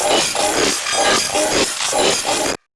Oh.